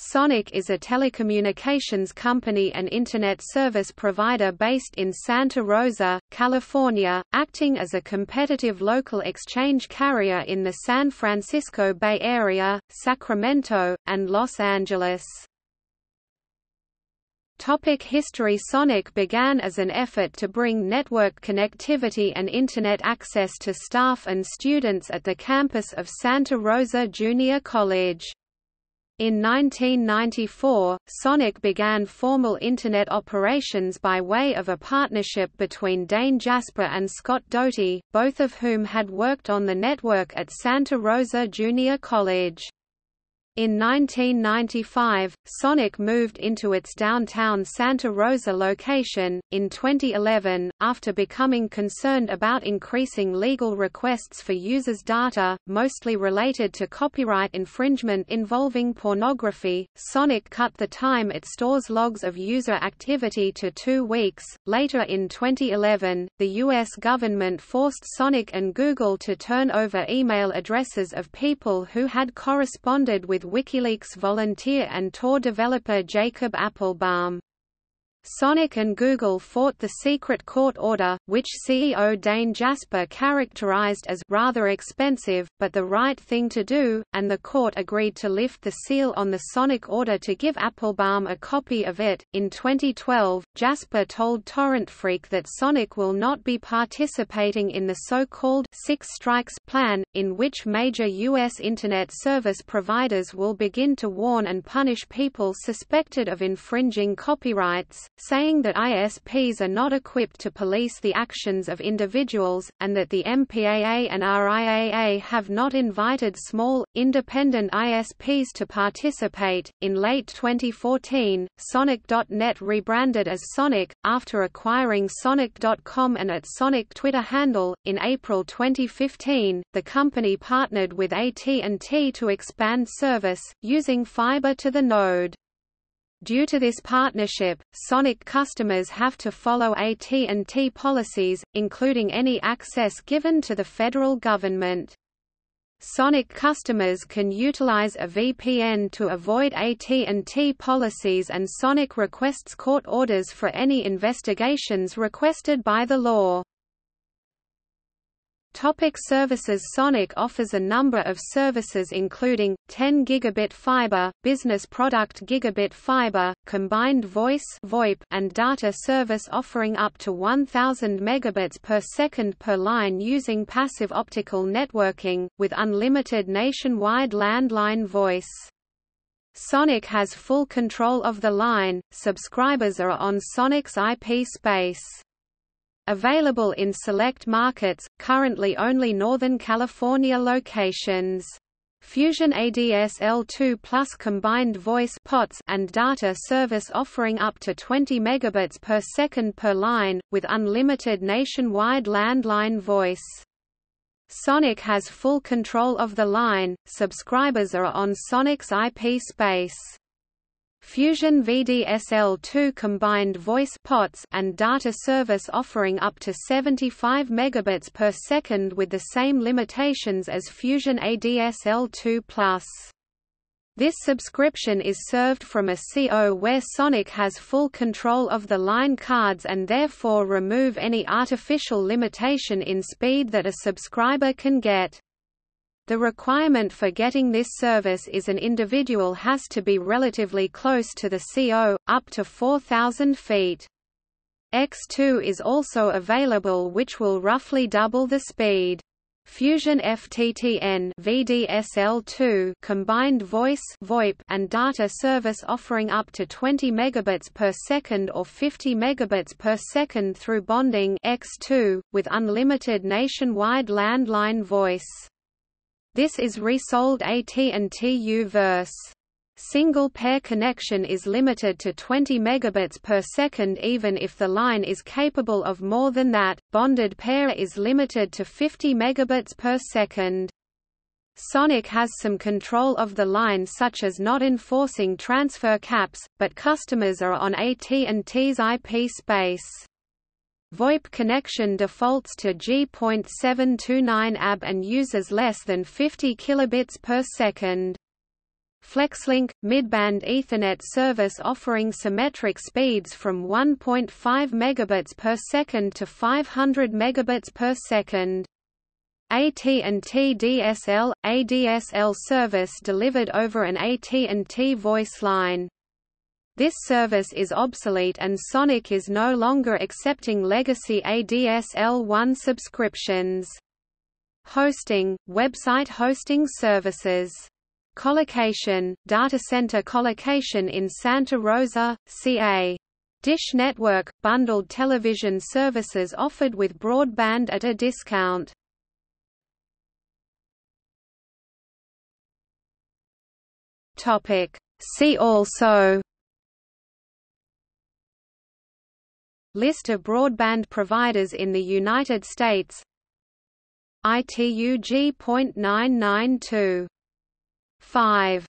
Sonic is a telecommunications company and Internet service provider based in Santa Rosa, California, acting as a competitive local exchange carrier in the San Francisco Bay Area, Sacramento, and Los Angeles. Topic history Sonic began as an effort to bring network connectivity and Internet access to staff and students at the campus of Santa Rosa Junior College. In 1994, Sonic began formal Internet operations by way of a partnership between Dane Jasper and Scott Doty, both of whom had worked on the network at Santa Rosa Junior College. In 1995, Sonic moved into its downtown Santa Rosa location. In 2011, after becoming concerned about increasing legal requests for users' data, mostly related to copyright infringement involving pornography, Sonic cut the time it stores logs of user activity to two weeks. Later in 2011, the U.S. government forced Sonic and Google to turn over email addresses of people who had corresponded with WikiLeaks volunteer and Tor developer Jacob Appelbaum. Sonic and Google fought the secret court order, which CEO Dane Jasper characterized as rather expensive, but the right thing to do, and the court agreed to lift the seal on the Sonic order to give Appelbaum a copy of it. In 2012, Jasper told TorrentFreak that Sonic will not be participating in the so-called Six Strikes plan, in which major U.S. Internet service providers will begin to warn and punish people suspected of infringing copyrights saying that ISPs are not equipped to police the actions of individuals, and that the MPAA and RIAA have not invited small, independent ISPs to participate. In late 2014, Sonic.net rebranded as Sonic, after acquiring Sonic.com and its Sonic Twitter handle. In April 2015, the company partnered with AT&T to expand service, using fiber to the node. Due to this partnership, Sonic customers have to follow AT&T policies, including any access given to the federal government. Sonic customers can utilize a VPN to avoid AT&T policies and Sonic requests court orders for any investigations requested by the law. Topic services Sonic offers a number of services including, 10 gigabit fiber, business product gigabit fiber, combined voice VoIP and data service offering up to 1000 megabits per second per line using passive optical networking, with unlimited nationwide landline voice. Sonic has full control of the line, subscribers are on Sonic's IP space. Available in select markets, currently only Northern California locations. Fusion ADSL2 Plus combined voice POTS and data service offering up to 20 megabits per second per line, with unlimited nationwide landline voice. Sonic has full control of the line, subscribers are on Sonic's IP space. Fusion VDSL2 combined voice POTS and data service offering up to 75 megabits per second with the same limitations as Fusion ADSL2+. This subscription is served from a CO where Sonic has full control of the line cards and therefore remove any artificial limitation in speed that a subscriber can get. The requirement for getting this service is an individual has to be relatively close to the CO, up to 4,000 feet. X2 is also available which will roughly double the speed. Fusion FTTN VDSL2 combined voice VoIP and data service offering up to 20 megabits per second or 50 megabits per second through bonding X2 with unlimited nationwide landline voice. This is resold AT&T U-verse. Single pair connection is limited to 20 megabits per second even if the line is capable of more than that. Bonded pair is limited to 50 megabits per second. Sonic has some control of the line such as not enforcing transfer caps, but customers are on AT&T's IP space. VoIP connection defaults to G.729 AB and uses less than 50 kilobits per second. FlexLink – midband Ethernet service offering symmetric speeds from 1.5 megabits per second to 500 megabits per second. AT&T DSL – ADSL service delivered over an AT&T voice line. This service is obsolete and Sonic is no longer accepting legacy ADSL1 subscriptions. Hosting – website hosting services Colocation, data center colocation in Santa Rosa, CA. Dish Network – bundled television services offered with broadband at a discount. See also List of broadband providers in the United States. ITUG.992 5